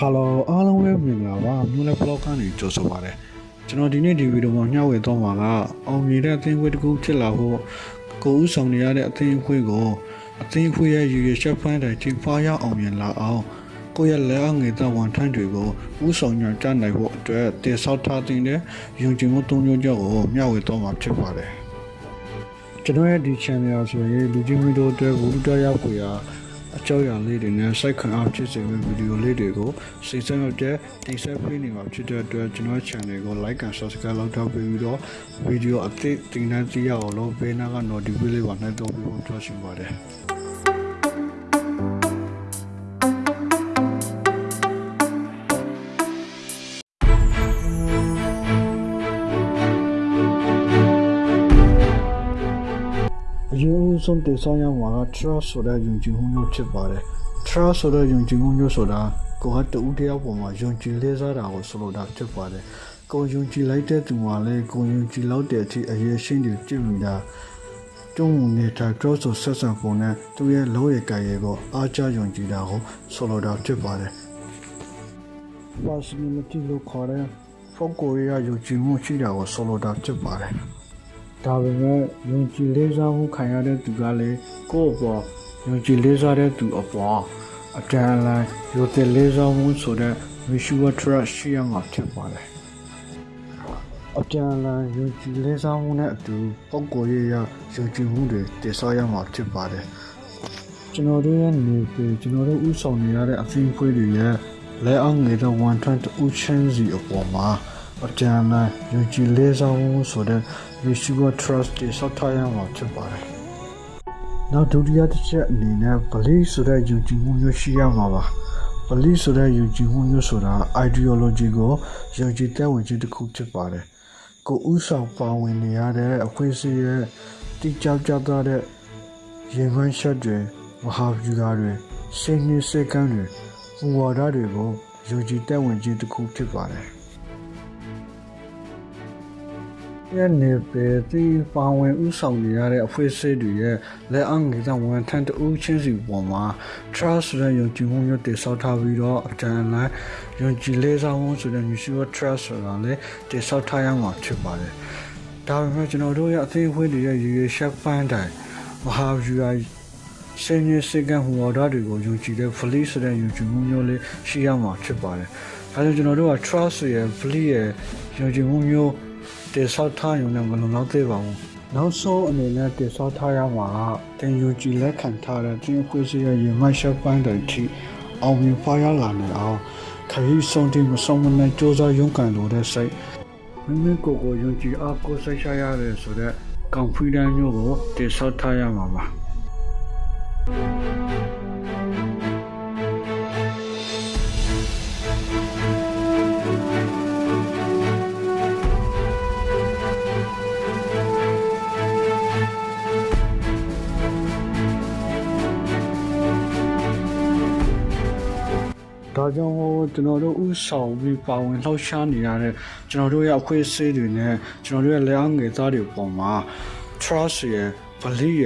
ဟာလိုအားလုံးပဲမင်္ဂလာပါမြို့နယ် blog ကနေကြိုဆိုပါရစေကျွန်တော်ဒီနေ့ဒီဗီဒီယိုမှာမျှဝေသွားမှာကအောင်မြင်တဲ့အသင်းအဖွဲ့တစ်ခုဖြစ်လာဖို့ကိုဦးဆောင်နေရတဲ့အသင်းအဖွဲ့ကိုအသင်းအဖွဲ့ရဲ့ရည်ရွယ်ချက်ဖန်တိုင်းချိန်ဖားရအောင်မြင်လာအောင်ကိုယ့်ရဲ့လက်အောက်ငယ်သက်ဝန်ထမ်းတွေကိုဦးဆောင်ညွှန်ကြားနိုင်ဖို့အတွက်တည်ဆောက်ထားတဲ့ယုံကြည်မှုသုံးမျိုးကြောင့်ကိုမျှဝေသွားမှာဖြစ်ပါတယ်ကျွန်တော်ရဲ့ဒီ channel ဆိုရင်လူကြီးမျိုးတို့အတွက်ဘူးတရားကိုရာ အကြောင်းအရာလေးတွေနဲ့စိုက်ခံအားဖြစ်စေမယ့်ဗီဒီယိုလေးတွေကိုစိတ်ဆက်ရောက်တဲ့တင်ဆက်ပေးနေမှာဖြစ်တဲ့အတွက်ကျွန်တော် channel ကို like and subscribe လုပ်ထားပြီးတော့ဗီဒီယိုအသစ်တင်တဲ့သိရအောင်လို့ဘေးနားက notification လေးပါနှိုက်တော့ပြီးဖို့ပြောချင်ပါတယ် ရင်ဦးဆုံးတည်ဆောက်ရမှာက trust ဆိုတဲ့ယုံကြည်မှုမျိုးဖြစ်ပါတယ် trust ဆိုတဲ့ယုံကြည်မှုမျိုးဆိုတာကိုယ်ကတူတယောက်ပေါ်မှာယုံကြည်လေးစားတာကိုဆိုလိုတာဖြစ်ပါတယ်ကိုယ်ယုံကြည်လိုက်တဲ့သူမှာလည်းကိုယ်ယုံကြည်လောက်တဲ့အထိအရေးရှင်းတွေကြည့်မိတာကျုံနေတာ trust ဆိုဆက်ဆံပုံနဲ့သူရဲ့လောရကံရဲ့ကိုအားကြယုံကြည်တာကိုဆိုလိုတာဖြစ်ပါတယ် personality လို့ခေါ်တဲ့ focus ရယုံကြည်မှုရှိတာကိုဆိုလိုတာဖြစ်ပါတယ် ဒါပေမဲ့ယုံကြည်လေးစားမှုခံရတဲ့သူကလည်းကိုယ့်အပေါ်ယုံကြည်လေးစားတဲ့သူအပေါ်အတန်လိုက်ယုံကြည်လေးစားမှုဆိုတဲ့ mutual trust ရှိရမှာဖြစ်ပါတယ်အတန်လိုက်ယုံကြည်လေးစားမှုနဲ့အတူပုံကိုယ်ရရယုံကြည်မှုတွေတည်ဆောက်ရမှာဖြစ်ပါတယ်ကျွန်တော်တို့ရဲ့နေပြည်ကျွန်တော်တို့ဥဆောင်နေရတဲ့အသင်းဖွဲ့တွေရဲ့လက်အောက်ငယ်တဲ့ဝန်ထမ်းတူချင်းစီအပေါ်မှာ အတန်လိုက်ယုံကြည်လေးစားမှုဆိုတဲ့ mutual trust တွေဆောက်ထားရမှာဖြစ်ပါတယ်။နောက်ဒုတိယတစ်ချက်အနေနဲ့ belief ဆိုတဲ့ယုံကြည်မှုမျိုးရှိရမှာပါ။ belief ဆိုတဲ့ယုံကြည်မှုမျိုးဆိုတာ ideology ကိုယုံကြည်တဲ့ဝင်ခြင်းတစ်ခုဖြစ်ပါတယ်။ကိုဥဆောင်ပါဝင်နေရတဲ့အဖွဲ့အစည်းရဲ့တိကျကြသားတဲ့ရင်မှန်းချက်တွေမဟာဗျူဟာတွေစိတ်နှင်းစိတ်ကမ်းတွေဟူဝါဒတွေကိုယုံကြည်တဲ့ဝင်ခြင်းတစ်ခုဖြစ်ပါတယ်။ ရဲ့နေပေတီပါဝင်ဥဆောင်နေရတဲ့အဖွဲ့အစည်းတွေရဲ့လက်အောက်ငယ်တဲ့ဝန်ထမ်းတဦးချင်းစီပေါ်မှာ trust ဆိုတဲ့ယုံကြည်မှုမျိုးတည်ဆောက်ထားပြီးတော့အတန်လိုက်ယုံကြည်လေးစားမှုဆိုတဲ့ mutual trust ဆိုတာလည်းတည်ဆောက်ထားရမှာဖြစ်ပါတယ်။ဒါပေမဲ့ကျွန်တော်တို့ရဲ့အသင်းအဖွဲ့တွေရဲ့ရည်ရွယ်ချက်ပန်းတိုင်းမဟာဗျူဟာစင်ရစကန်ဟူဝါဒတွေကိုယုံကြည်တဲ့ belief ဆိုတဲ့ယုံကြည်မှုမျိုးလေးရှိရမှာဖြစ်ပါတယ်။အဲဒါကြောင့်ကျွန်တော်တို့က trust ရဲ့ belief ရဲ့ယုံကြည်မှုမျိုး တည်ဆောက်ထားရုံနဲ့မလုံလောက်သေးပါဘူး။နောက်ဆုံးအနေနဲ့တည်ဆောက်ထားရမှာကတင်ယူကြည်လက်ခံထားတဲ့တင်းခွေးစရဲ့ရင်မရှက်ပန်းတွေထိအောင်မြင်ဖားရလာနေအောင်ခရီးဆုံးတိမဆုံးမနဲ့စ조사ရုန်းကန်လို့တဲ့စိတ်မိမိကိုယ်ကိုယုံကြည်အားကိုးစိတ်ချရတယ်ဆိုတော့ confidence မျိုးကိုတည်ဆောက်ထားရမှာပါ။ ဒါကြောင့်မို့ကျွန်တော်တို့ဥဆောင်ပြီးပါဝင်လှောက်ရှားနေရတဲ့ကျွန်တော်တို့ရဲ့အဖွဲ့အစည်းတွေနဲ့ကျွန်တော်တို့ရဲ့လက်အောက်ငယ်သားတွေပေါ်မှာ trust ရယ် belief ရ